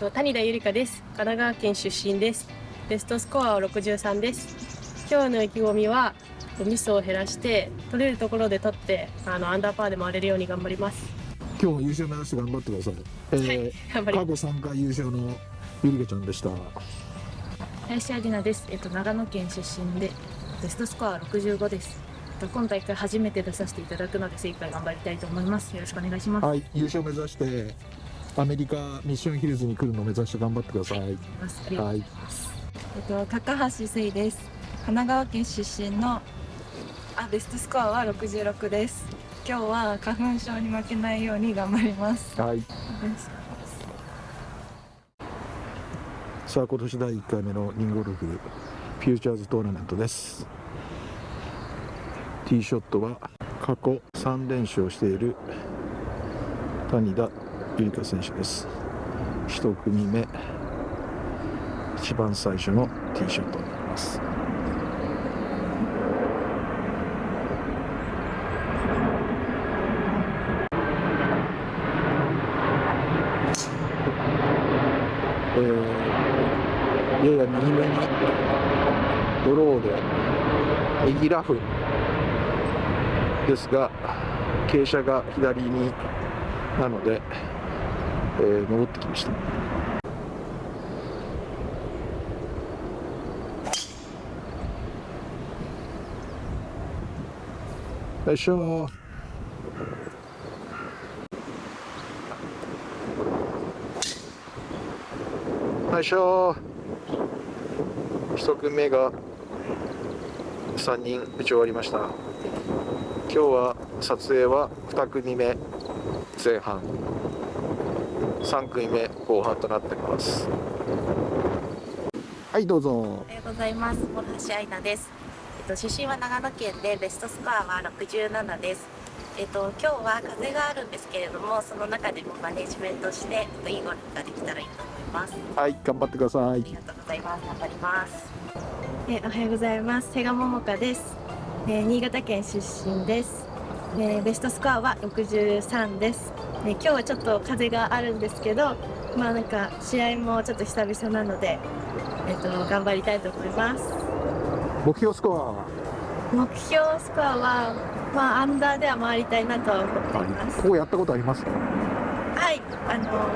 と谷田ゆりかです。神奈川県出身です。ベストスコアは63です。今日の意気込みはミスを減らして取れるところで取ってあのアンダーパーで回れるように頑張ります。今日も優勝目指して頑張ってください。えーはい頑張り過去3回優勝のゆりかちゃんでした。林明菜です。えっと長野県出身でベストスコアは65です。えっと今大会初めて出させていただくので精一杯頑張りたいと思います。よろしくお願いします。はい、優勝目指してアメリカミッションヒルズに来るのを目指して頑張ってください。はい、えっと、高橋聖です。神奈川県出身のあベストスコアは66です。今日は花粉症に負けないように頑張ります。はい。さあ今年第1回目のリンゴルフフューチャーズトーナメントです。ティーショットは過去3連勝している谷田ゆりか選手です。1組目一番最初のティーショットになります。えー、やや右目にドローで右ラフですが傾斜が左になので、えー戻ってきました。よいしょ。よいしょ。一組目が3人打ち終わりました。今日は撮影は2組目前半。3組目後半となっていますはいどうぞおはようございます。諸橋愛菜です。えっと出身は長野県でベストスコアは67です。えっと今日は風があるんですけれども、その中でもマネジメントしてえっといいゴルフができたらいいと思います。はい頑張ってくださいありがとうございます。頑張ります。えーおはようございます。瀬賀桃香です。えー新潟県出身です。えーベストスコアは63です。えー今日はちょっと風があるんですけど、まあなんか試合もちょっと久々なので、えっ、と頑張りたいと思います。目標スコアは？目標スコアはまあアンダーでは回りたいなとは思っています。ここやったことありますはい、あの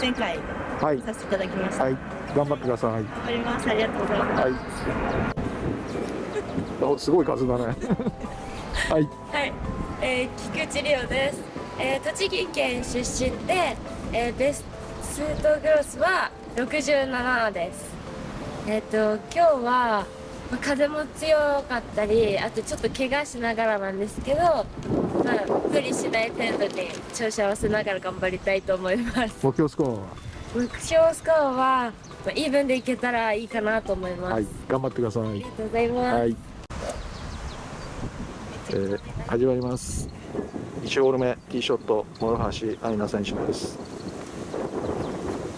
前回はいさせていただきました。はい頑張ってください頑張ります。ありがとうございます。はいおすごい数だね はいはい、えー、菊池里央です、えー、栃木県出身で、えー、ベストグロスは67です。えっ、と今日はまあ風も強かったりあとちょっと怪我しながらなんですけど、まあ、無理しない程度に調子合わせながら頑張りたいと思います。目標スコアは？目標スコアは、まあ、イーブンでいけたらいいかなと思います、はい頑張ってください。ありがとうございます、はい、えー、始まります1ホール目ティーショット諸橋愛菜選手です。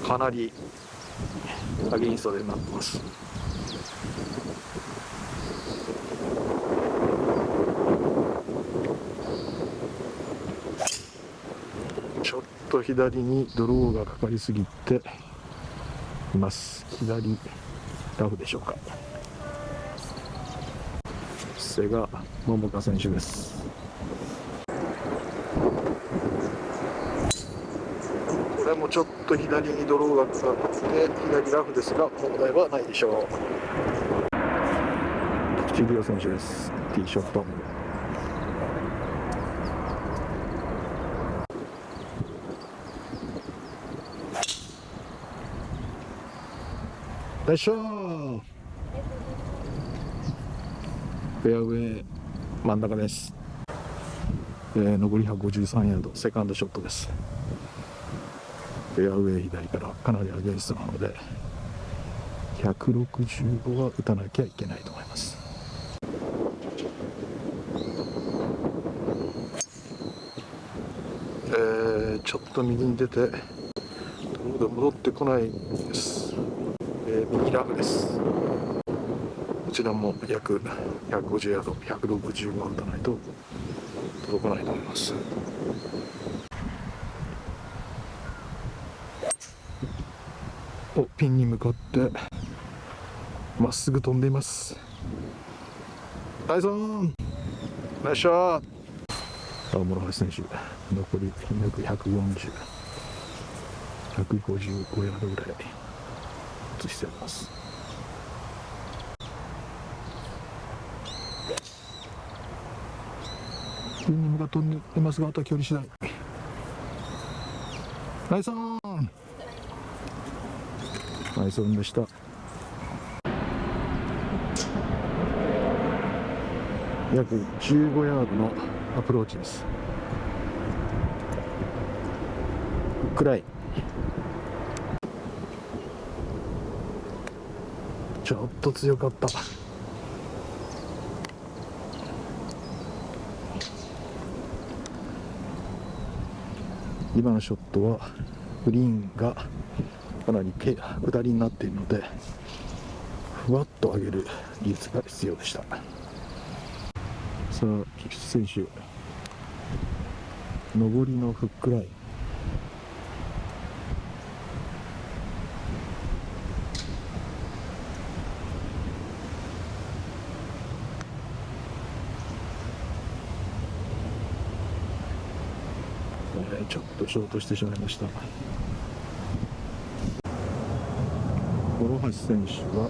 かなりアゲインストでなってます。ちょっと左にドローがかかりすぎています。左ラフでしょうか。瀬賀桃香選手ですこれもちょっと左にドローがかかって左ラフですが問題はないでしょう。菊池涼選手です。ティーショット。よいしょー。フェアウェイ真ん中です、えー残り153ヤード。セカンドショットです。フェアウェイ左からかなりアゲンストなので165は打たなきゃいけないと思います。えーちょっと右に出てどうだ戻ってこないです、えー右ラフです。こちらも約150ヤード165は打たないと届かないと思います。ピンに向かってまっすぐ飛んでいます。タイソンナイスショット。青諸橋選手残り約140 155ヤードぐらい移してあります。ピンに向かって飛んでいますがあとは距離次第。ナイスオン。ナイスオンでした。約15ヤードのアプローチです。フックラインちょっと強かった。今のショットはグリーンがかなり下りになっているのでふわっと上げる技術が必要でした。さあ菊池選手上りのフックライン。ちょっとショートしてしまいました諸橋選手は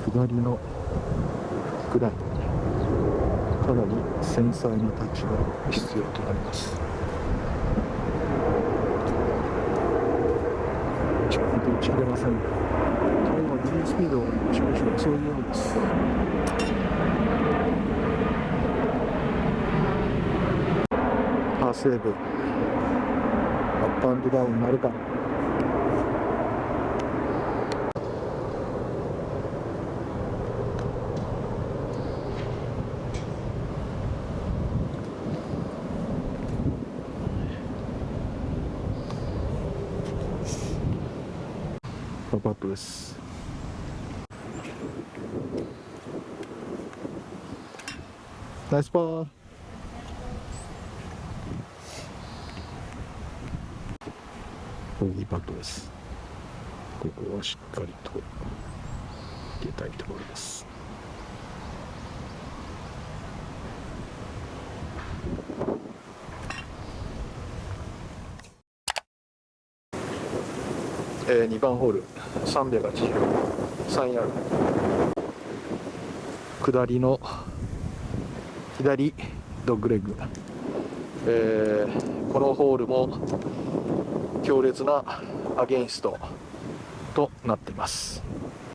下りのフックライかなり繊細なタッチが必要となります。ちょっと打ち切れません今グリーンスピードを少々遅いうようです。パーセーブ。アップアンドダウンなるか。です。ナイスパー。ボギーパットです。ここはしっかりと入れたいところです。えー、2番ホール。383ヤード下りの左ドッグレッグ、えーこのホールも強烈なアゲインストとなっています。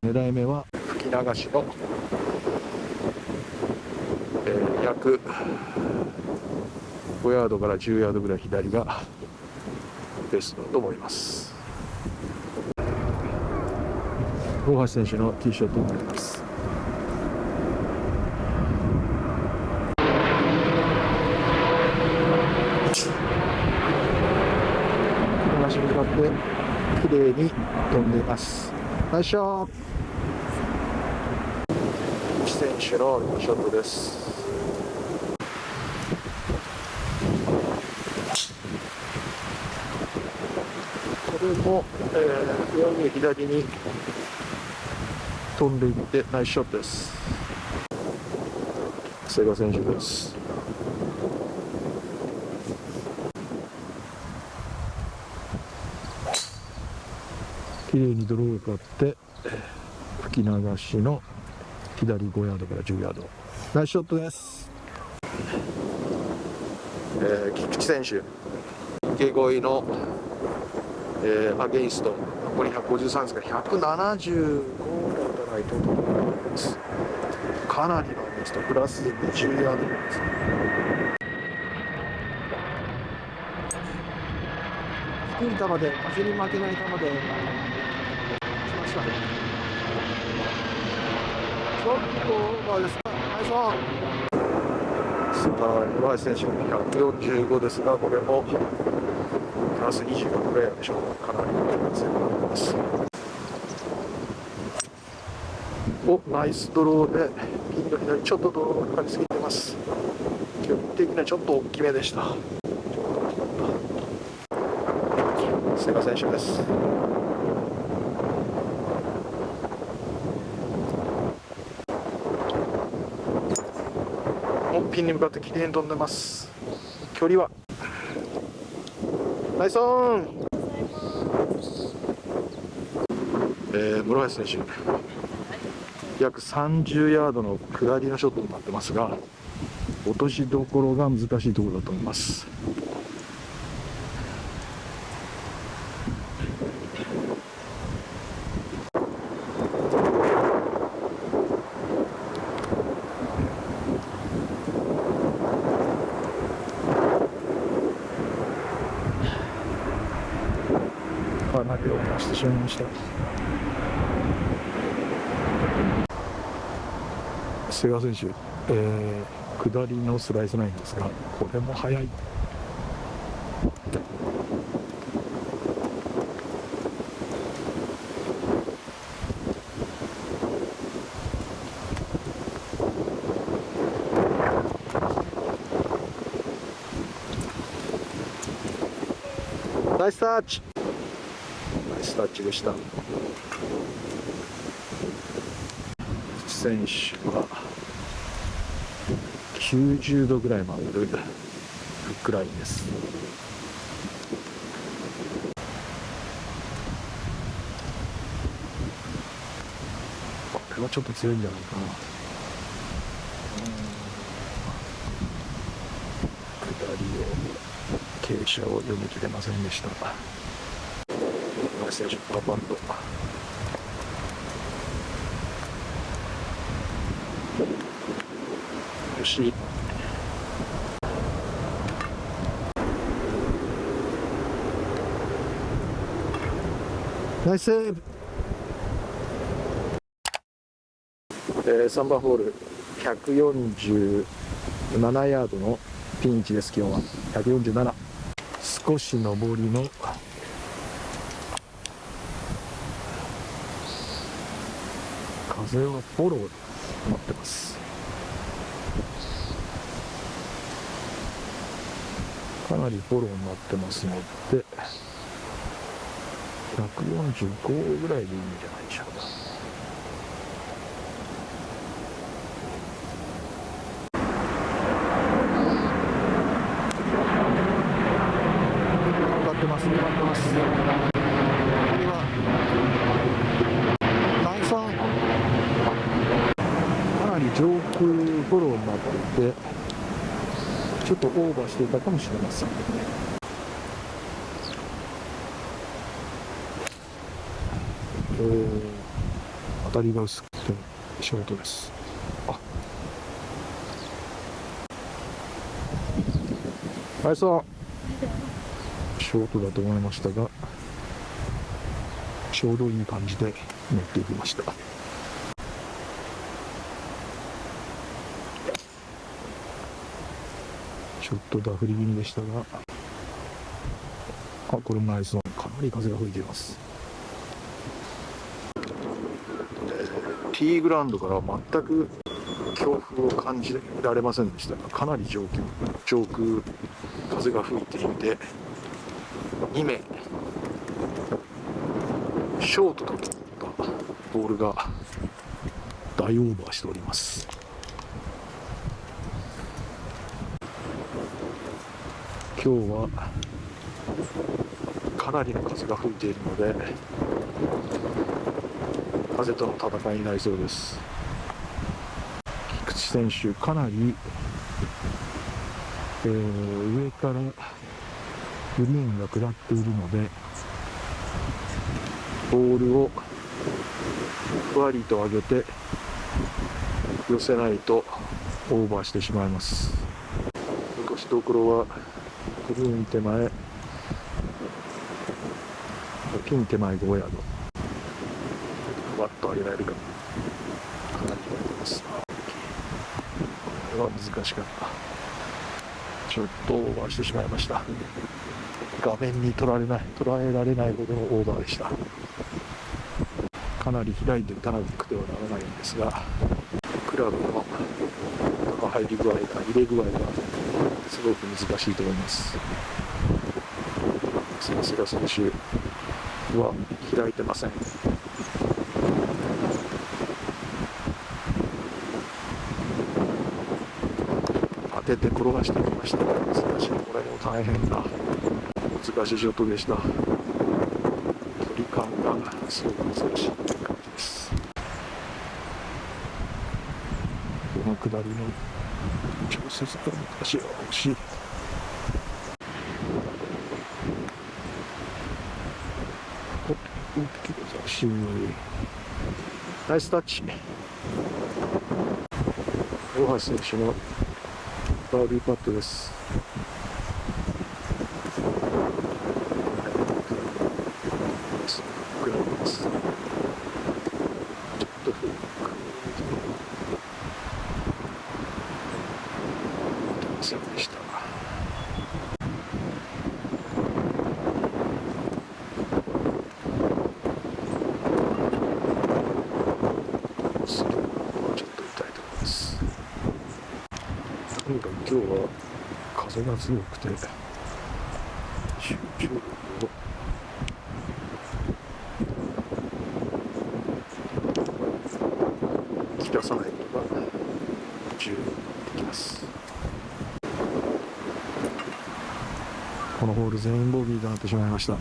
狙い目は吹き流しの、えー約5ヤードから10ヤードぐらい左がベストだと思います大橋選手のティーショットになります。東に向かって綺麗に飛んでいます。ナイスショット。選手のショットです。これも、えー、上に左に飛んでいってナイスショットです。瀬賀選手です。綺麗にドローがかって吹き流しの左5ヤードから10ヤード。ナイスショットです、えー、菊池選手。池越えの、えーアゲインスト。残り153ですが175いと思います。かなりのアゲインストプラス20ヤードです低い球で風に負けない球でしましたね。ちょっとオーバーですか。ナイスオン。スーパー岩井選手の145ですがこれもプラス25ぐらいでしょう。かなりの強くなってます。おナイスドローでピンの左ちょっとドローがかかりすぎてます。距離的にはちょっと大きめでした。瀬賀選手です。おピンに向かって綺麗に飛んでます。距離は。ナイスオン。えー、室橋選手。約30ヤードの下りのショットになってますが落としどころが難しいところだと思います。かなりを出してしまいました瀬川選手、えー、下りのスライスラインですがこれも速い。ナイスタッチ。ナイスタッチでした。選手は90度ぐらい曲がるフックラインです。これはちょっと強いんじゃないかな。下りを傾斜を読み切れませんでした選手パパッとよし。ナイスセーブ、えー、3番ホール147ヤードのピンチです今日は。147少し上りの。風はフォローになってますかなりフォローになってますので145ぐらいでいいんじゃないでしょうか。頑張ってます。頑張ってます。これはナイスオンかなり上空フォローになっててちょっとオーバーしていたかもしれません。えー、当たりが薄くてショートです。あ。ナイスオンショートだと思いましたがちょうどいい感じで乗っていきました。ちょっとダフり気味でしたが。あこれもナイスオン。かなり風が吹いています。ティーグラウンドから全く強風を感じられませんでしたがかなり上空上空風が吹いていて2名ショートと取ったボールが大オーバーしております。今日はかなりの風が吹いているので風との戦いになりそうです。菊池選手かなり、えー、上からグリーンが下っているのでボールをふわりと上げて寄せないとオーバーしてしまいます。残しどころはグリーン手前。ピン手前5ヤード。ふわっと上げられるか。かなり言われてます。これは難しかった。ちょっとオーバーしてしまいました。画面に取られない。捉えられないほどのオーバーでした。かなり開いて打たなくてはならないんですがクラブの入り具合が入れ具合がすごく難しいと思います。さすが選手は開いてません。当てて転がしてきました。難しいこれも大変な難しいショットでした。距離感がすごく難しい感じです。この下りの調節が難しい惜しい。大きい難しいナイスタッチ。大橋選手のバーディーパットですごくなりますちょっとフック出ませんでした。スリーはちょっとにかく今日は風が強くて集中を切らさないのが重要になってきますこのホール全員ボギーとなってしまいました。